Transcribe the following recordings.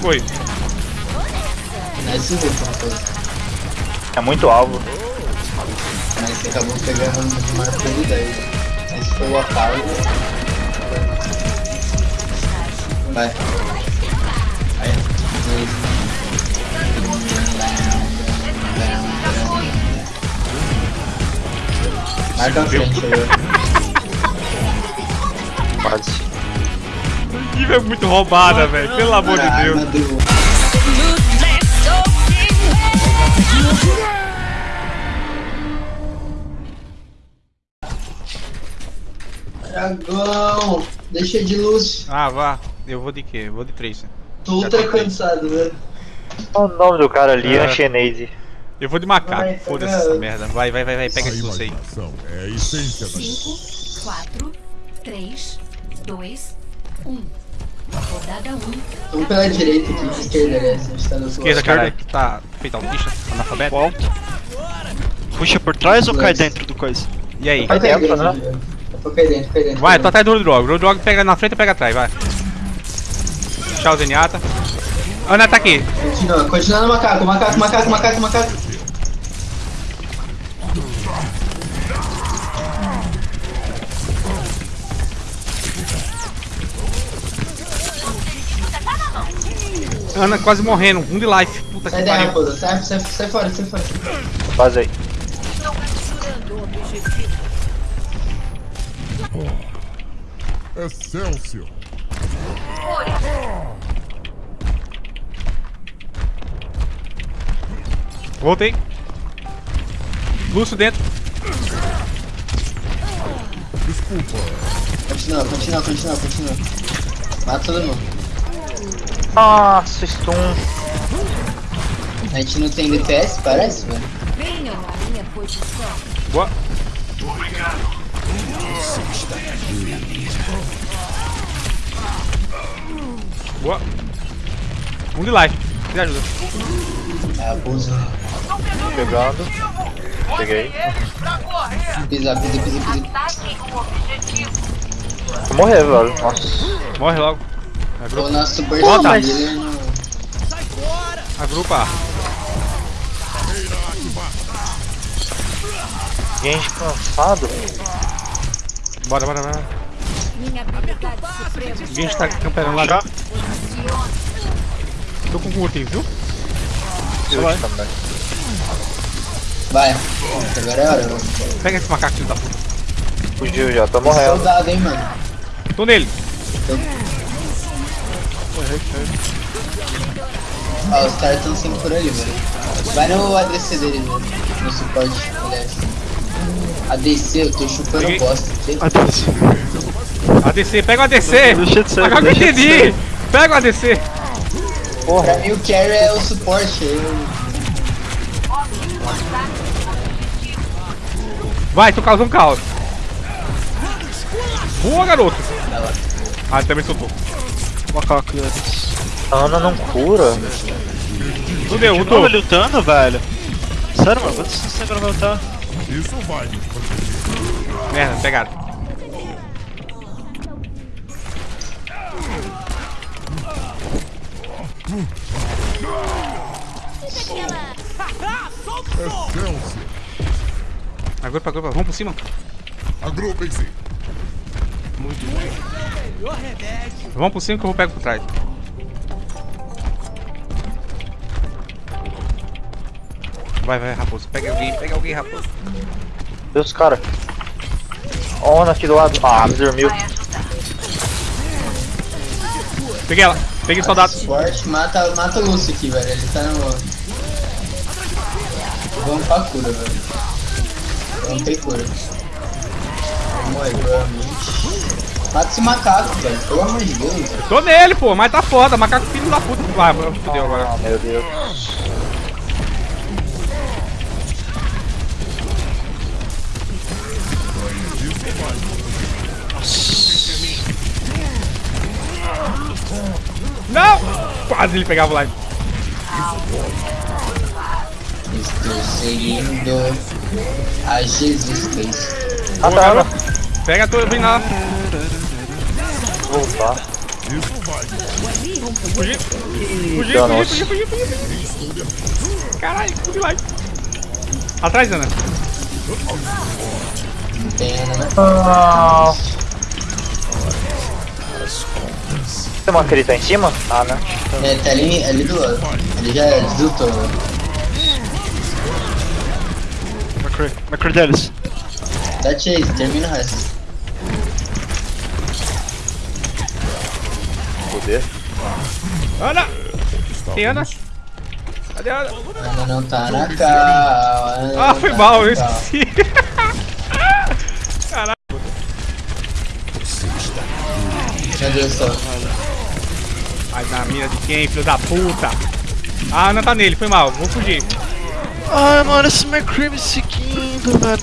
Foi. Vê como foi. É muito alvo. Mas você acabou pegando uma prioridade. Esse foi o atalho. Vai. Aí. Marca a frente aí, Quase. Ih, é muito roubada, velho. Pelo amor de Deus. Dragão! Deixa de luz. Ah, vá. Eu vou de quê? Eu vou de três. Tô ultra cansado, velho. Olha o nome do cara ali, É. Anxenese. Eu vou de macaco. Foda-se pega- essa merda. Vai, vai, vai, vai. Pega esse luz aí. imaginação é a essência da 5, 4, 3, 2, 1. Rodada 1. Um pela direita aqui, esquerda, aliás. A gente tá do Esquerda, caralho. Tu tá feito autista? Analfabeto? Qual? Puxa por trás ou cai dentro do coisa? E aí? Vai cair dentro, né? tô dentro, cai dentro. Vai, cai tô atrás do. Road Dog pega na frente e pega atrás, vai. Tchau, Zenyatta. Ana tá aqui. Continua, continua no macaco, macaco, macaco, macaco, macaco. Ana quase morrendo. Um de life. Puta Sai que daí, pariu. sai, sai, sai fora, sai fora. Quase aí. Excelsior. Voltei. Lúcio dentro. Desculpa. Continua, continua, continua, continua. Mata todo mundo. Nossa, stun. A gente não tem DPS, parece, velho. Venham à minha posição. Boa. Boa. Um de life. Me ajuda. É, abuso. Pegando. Peguei. Pisa, pisa, pisa, pisa. Vou morrer, velho. Nossa. Morre logo. O nosso Volta. dele é no... Agrupa. Gente cansado. Bora, bora, bora. Minha. Ninguém está camperando lá. Já? Tô com curtinho, viu? Eu vai. também. Vai. Agora é hora. Pega esse macaco filho da puta. Fugiu já, tô morrendo. soldado, hein, mano. Tô nele. Ó, os caras estão sempre por ali, velho. Vai no ADC dele, velho. No suporte, aliás. ADC, eu tô chupando Peguei. bosta. aqui. ADC, pega o ADC. Deixa de ser, Agora que eu deixa de entendi. Pega o ADC. Pra mim o carry é o suporte. Eu... Vai, tu causou um caos. Boa, garoto. Ah, ele também soltou. Macaco deles. A Ana não cura. De lutou. novo ele lutando, velho? Sério, mano? Quanto você sempre vai lutar? Isso vai. Merda, pegaram. Excelsior. Agrupa, agrupa. Vamos por cima. Agrupem-se. Vamos por cima que eu vou pegar por trás. Vai, vai, raposo. Pega alguém, pega alguém, raposo. Deus, cara. Ó, Ana aqui do lado. Ah, me dormiu. Peguei ela. Peguei o soldado. Suporte, mata, mata o Lúcio aqui, velho. Ele tá no. Vamos pra cura, velho. Não tem cura. Vamos morrer, provavelmente. Mata esse macaco, velho. Pelo amor de Deus. Tô nele, pô, mas tá foda. Macaco filho da puta. Vai, fodeu agora. Ah, meu Deus. Não! Quase ele pegava o live. Estou seguindo a Jesus Cristo. Ah, tá. Pega a tua, vem lá. Voltar. Esse não vai. Fugi, fugi, fugi, danos. fugi, fugi, fugi. Caralho, fugi lá. Atrás, Ana. Né? Ah. Tem uma crita em cima? Ah, né? É, tá ali, ali do lado. Ele já deslutou. né? McCree. McCree deles. Dá chase, termina o resto. Poder. Ana! Tem Ana? Cadê a Ana? Ana não tá na cal. Ah, foi tá mal, eu esqueci. Meu Deus do céu. Ai, na mira de quem, filho da puta? A Ana tá nele, foi mal, vou fugir. Ai, mano, esse McCree me seguindo, velho.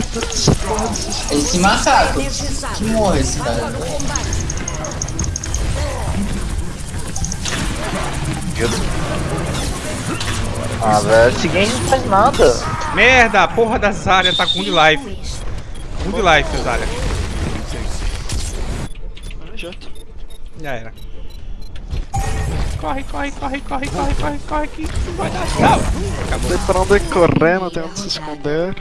Esse macaco. Que morre esse cara. Ah, velho, esse game não faz nada. Merda, a porra da Zarya tá com um de life. Um de life, Zarya. Ah, jato. Já era. Corre, corre, corre, corre, corre, corre, corre, que não vai dar. Não! Acabou. Tem pra onde correr, não tem onde se esconder.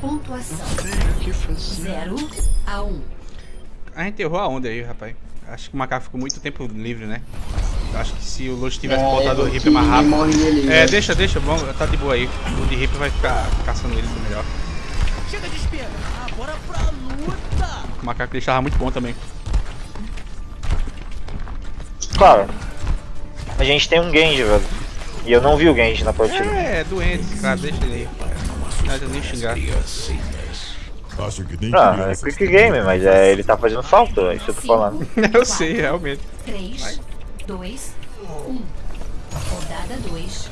Pontuação O que fazer? 0 a 1. A gente errou a onda aí, rapaz. Acho que o macaco ficou muito tempo livre, né? Acho que se o Lush tivesse botado o Reaper mais rápido. ali, É, velho. deixa, deixa, vamos, tá de boa aí. O de Reaper vai ficar caçando ele melhor. Chega de espera. Agora pra luta. O macaco dele tava muito bom também. Cara, a gente tem um Genji, velho. E eu não vi o Genji na partida. É, doente, cara, deixa ele aí. Não adianta nem xingar. Acho que nem Ah, é quick game, mas é, ele tá fazendo falta, é isso que eu tô falando. Eu sei, realmente. 3, 2, 1. Rodada 2.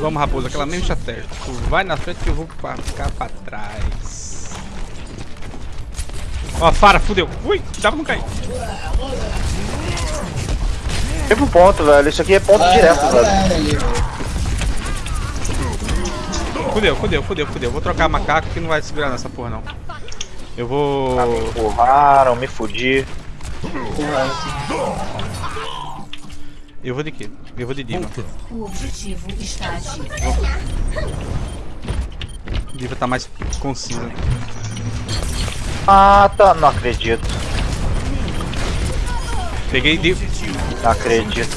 Vamos, raposa, aquela mesma estratégia. Tu vai na frente que eu vou pra- ficar pra trás. Ó, Fara, fudeu. Ui, dá pra não cair. Sempre um ponto, velho. Isso aqui é ponto direto, velho. Fudeu, fudeu, fudeu, fudeu. Vou trocar macaco que não vai segurar nessa porra, não. Eu vou. Ah, me empurraram, me fudi. Eu vou de quê? Eu vou de Diva. O objetivo está ativo. Diva tá mais concisa. Ah, tá. Não acredito. Peguei Diva. Não acredito.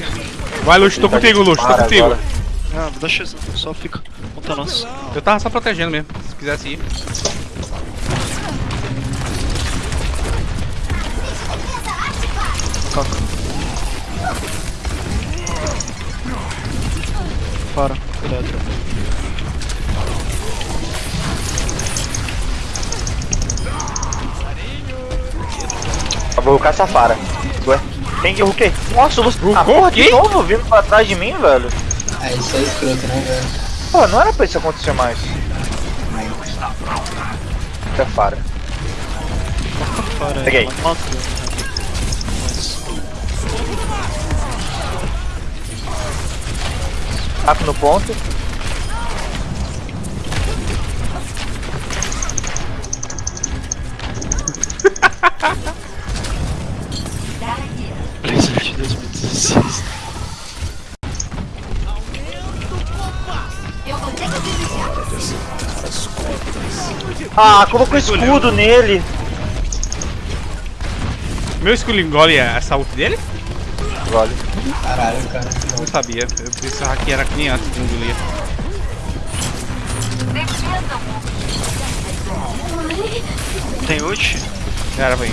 Vai, Luxo, tô contigo, Luxo, tô contigo. agora. Ah, dá X, só fica. Conta nós. Eu tava só protegendo mesmo, se quisesse ir. Caca. Para. Eletro. Vou rucar essa fara. Ué, quem que ruquei? Nossa, o Lúcio. Ah, porra, de quem? novo vindo pra trás de mim, velho. Ah, isso é escroto, né, velho? Pô, não era pra isso acontecer mais. Essa fara. Para. Peguei. Taco no ponto. Blizzard de 2016. Eu vou ter que desviar. Ah, colocou escudo nele. Meu escudo engole essa ult dele? Caralho, cara. Não sabia. Eu pensava que era que antes de engolir. Tem ult? Era, vai.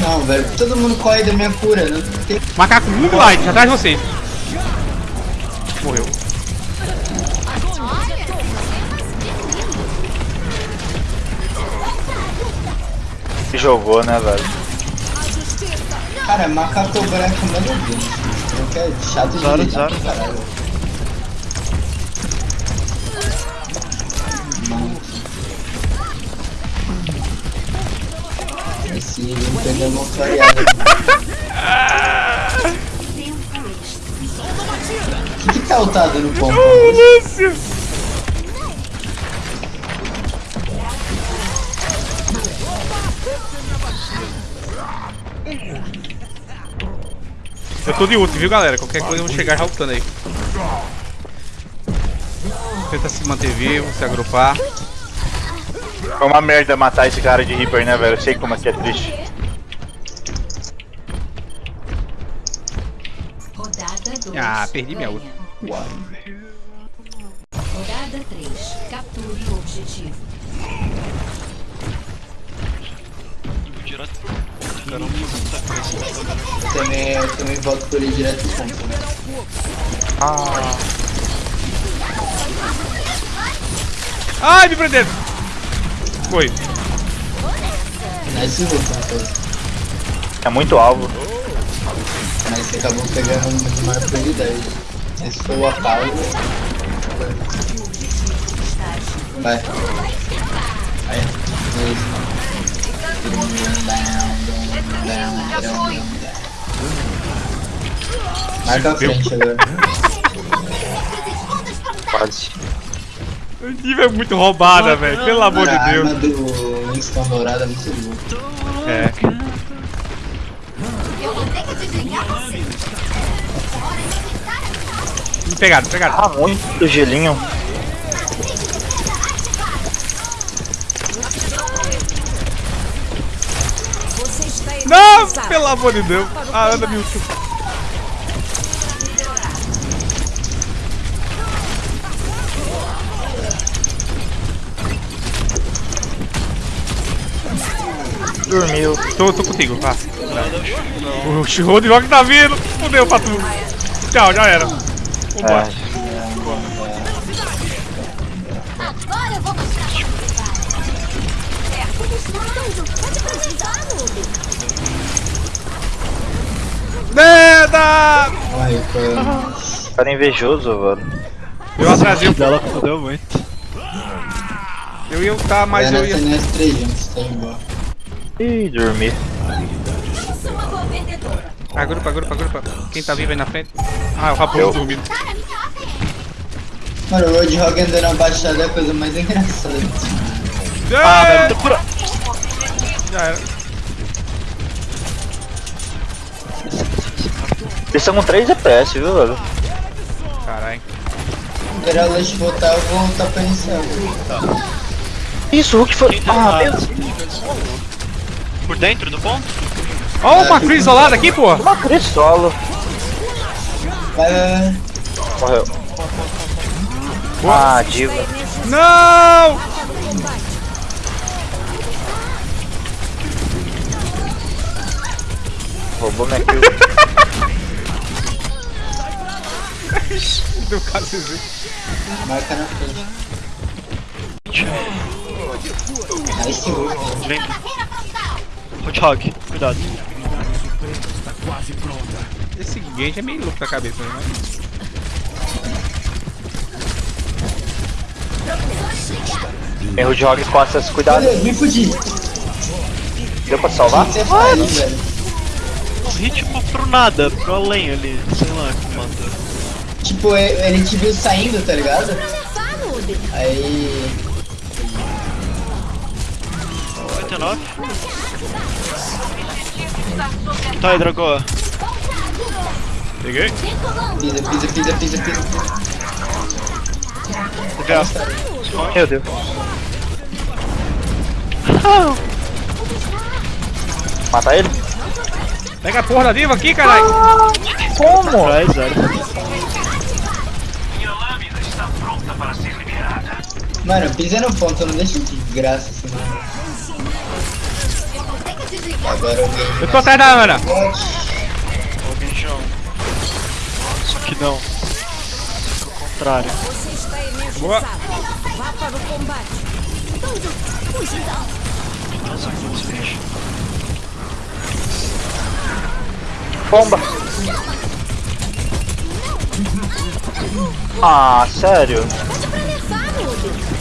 Não, velho, todo mundo corre da minha cura, não tem... Macaco muito light, atrás de você. Morreu. Se jogou, né, velho? Cara, macaco branco bem. Não quer chato de Zero, lidar, zero. caralho. Esse não uma clareada. Tempo extra. O que que tá ultado no ponto? Lúcio! Tô de ult, viu, galera? Qualquer coisa eu vou chegar já lutando aí. Tenta se manter vivo, se agrupar. É uma merda matar esse cara de Reaper, né, velho? Eu sei como é que é triste. Rodada 2. Ah, perdi minha ult. Rodada 3. Capture o objetivo. Direto. Caramba. Também, eu também volto por ele direto no ponto, né? Ah, Ai, me prenderam! Foi. Nice luta, rapaz. é muito alvo. Mas você acabou pegando maior prioridade. Esse foi o apalo. Vai. Aí. Dois. Marca a frente agora. Quase. A Diva é muito roubada, velho. Pelo amor de a Deus. arma do Winston dourada é muito boa. É. Me pegaram, me pegaram. Ah, muito gelinho. Não, pelo amor de Deus. Ah, anda, Milton. Dormiu. Tô, tô contigo, vá. O Roadhog tá vindo. Fudeu pra tu. Tchau, já era. Vambora. É. Agora eu vou mostrar como vai. É, eles estão pode precisar, Noob. Merda! Ai, cara. Cara invejoso, velho. Eu atrasei. Dela fodeu muito. Eu ia lutar, mas Era eu ia. CNS 300, tá. Ih, dormi. Sou uma boa vendedora. Agrupa, agrupa, agrupa. Quem tá vivo aí na frente? Ah, o Raposo dormindo. Mano, o Roadhog andando na baixada é a coisa mais engraçada. Ah, Ah, velho, tô por... Já era. Eles estão com 3 DPS, viu, velho? Caralho. A Lush voltar, eu vou voltar pra iniciar. Isso, o Hulk foi. Ah, meu Deus. Por dentro do ponto? Ó, uma Cris isolada aqui, pô. Uma Cris solo. Vai. Morreu. Ah, diva. Não! Roubou minha kill. Deu cara CZ. Marca na frente. Vem. Roadhog, cuidado. Esse Genji é meio louco da cabeça, né? Tem Roadhog costas, cuidado. Meu Deus, me fudi. Deu pra salvar? O que você faz, velho? Morri tipo pro nada, pro além ali. Sei lá que matou. Tipo, e- ele te viu saindo, tá ligado? Aí. 59. Tá aí, Dragoa. Peguei. Pisa, pisa, pisa, pisa, pisa. DPA. Meu Deus. Mata ele? Pega a porra da diva aqui, caralho. Como? Atrás, velho. Mano, pisa no ponto, não deixa de graça assim, mano. Agora eu. Eu tô atrás da Ana. Ó, bichão. Só que não. Ao contrário. Você está imenso. Boa. Vá para o combate. Nossa, que esse bicho. Bomba. Ah, sério? Levar, Noob.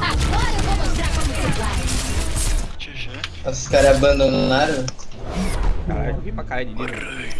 Agora eu vou mostrar como você vai. GG. Os caras abandonaram. Caralho, eu vi pra caralho de diva.